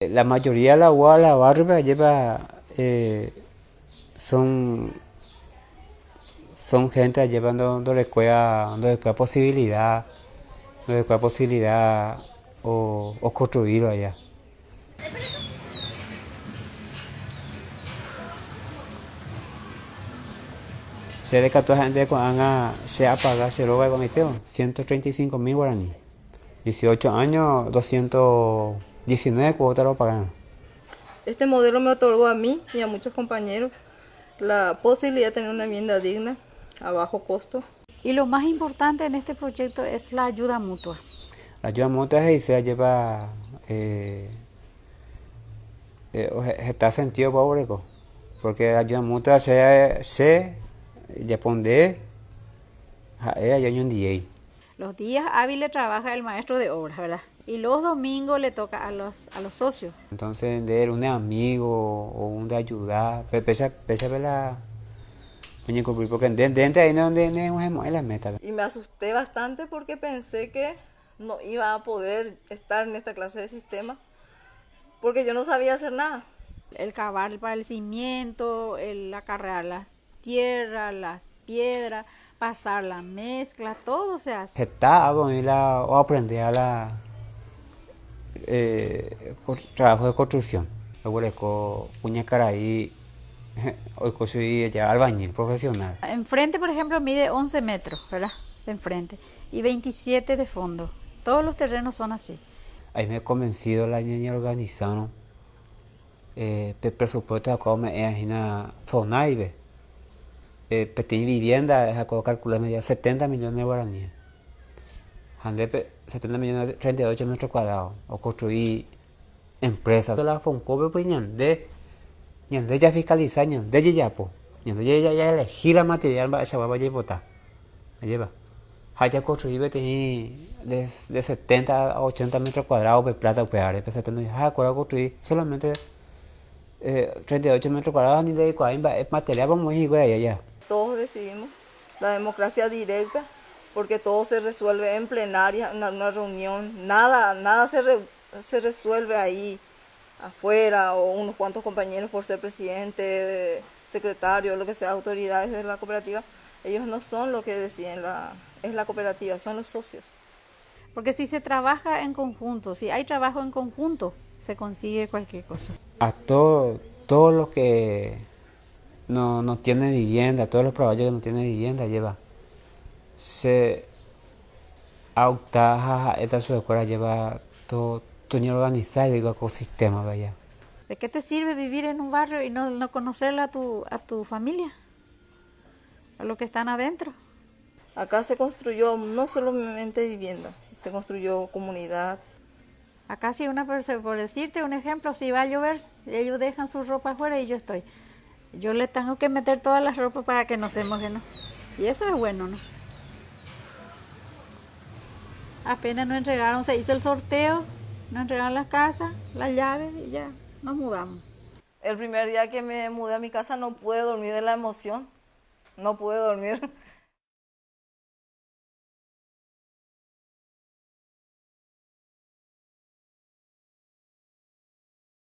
La mayoría de la UA, la barba lleva, eh, son, son gente llevando donde le cuesta, donde le posibilidad, donde le posibilidad o, o construirlo allá. Se decató a gente cuando se apaga, se roba el comité, 135 mil guaraní. 18 años, 219 cuotas lo pagan. Este modelo me otorgó a mí y a muchos compañeros la posibilidad de tener una vivienda digna a bajo costo. Y lo más importante en este proyecto es la ayuda mutua. La ayuda mutua se lleva, eh, eh, está sentido pobre, porque la ayuda mutua se, se responde a ella y un día. Los días hábiles trabaja el maestro de obras, ¿verdad? Y los domingos le toca a los, a los socios. Entonces, de un amigo o un de ayudar, pese, pese a la... Porque dentro ahí no es la meta. Y me asusté bastante porque pensé que no iba a poder estar en esta clase de sistema porque yo no sabía hacer nada. El cavar para el cimiento, el acarrear las tierras, las piedras, pasar la mezcla, todo se hace. Está la, o aprender a la eh, trabajo de construcción. Luego puña caraí, hoy soy ya albañil profesional. Enfrente, por ejemplo, mide 11 metros, ¿verdad? De enfrente y 27 de fondo. Todos los terrenos son así. Ahí me he convencido la niña organizada. Eh, el presupuesto como es una FONAIBE eh, pequeña vivienda, es calculando ya 70 millones de guaraníes. 70 millones de 38 metros cuadrados. O construir empresas. La FONCOBE pues ñande, ñande ya fiscaliza, ñande ya po. Ñande ya ya elegir la material para esa vaya a botar. Me lleva. Haya construido de, de 70 a 80 metros cuadrados de plata o peare. Pues 70 ya construir solamente eh, 38 metros cuadrados ni de es material vamos a ir allá todos decidimos, la democracia directa, porque todo se resuelve en plenaria, en una reunión, nada, nada se, se resuelve ahí afuera o unos cuantos compañeros por ser presidente, secretario, lo que sea, autoridades de la cooperativa, ellos no son lo que deciden, la, es la cooperativa, son los socios. Porque si se trabaja en conjunto, si hay trabajo en conjunto, se consigue cualquier cosa. A todo, todo lo que no, no tiene vivienda, todos los trabajos que no tienen vivienda lleva. Se auta esta su escuela lleva todo, todo organizado y ecosistema vaya. ¿De qué te sirve vivir en un barrio y no, no conocerla a tu, a tu familia? A los que están adentro. Acá se construyó no solamente vivienda, se construyó comunidad. Acá si una persona, por decirte un ejemplo, si va a llover, ellos dejan su ropa afuera y yo estoy. Yo le tengo que meter todas las ropas para que no se moje, ¿no? Y eso es bueno, ¿no? Apenas nos entregaron, se hizo el sorteo, nos entregaron las casas, las llaves y ya nos mudamos. El primer día que me mudé a mi casa no pude dormir de la emoción, no pude dormir.